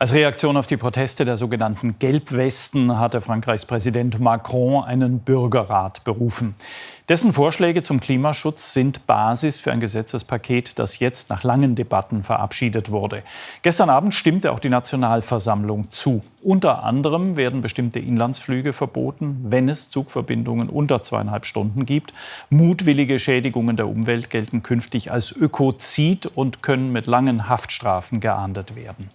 Als Reaktion auf die Proteste der sogenannten Gelbwesten hatte Frankreichs Präsident Macron einen Bürgerrat berufen. Dessen Vorschläge zum Klimaschutz sind Basis für ein Gesetzespaket, das jetzt nach langen Debatten verabschiedet wurde. Gestern Abend stimmte auch die Nationalversammlung zu. Unter anderem werden bestimmte Inlandsflüge verboten, wenn es Zugverbindungen unter zweieinhalb Stunden gibt. Mutwillige Schädigungen der Umwelt gelten künftig als Ökozid und können mit langen Haftstrafen geahndet werden.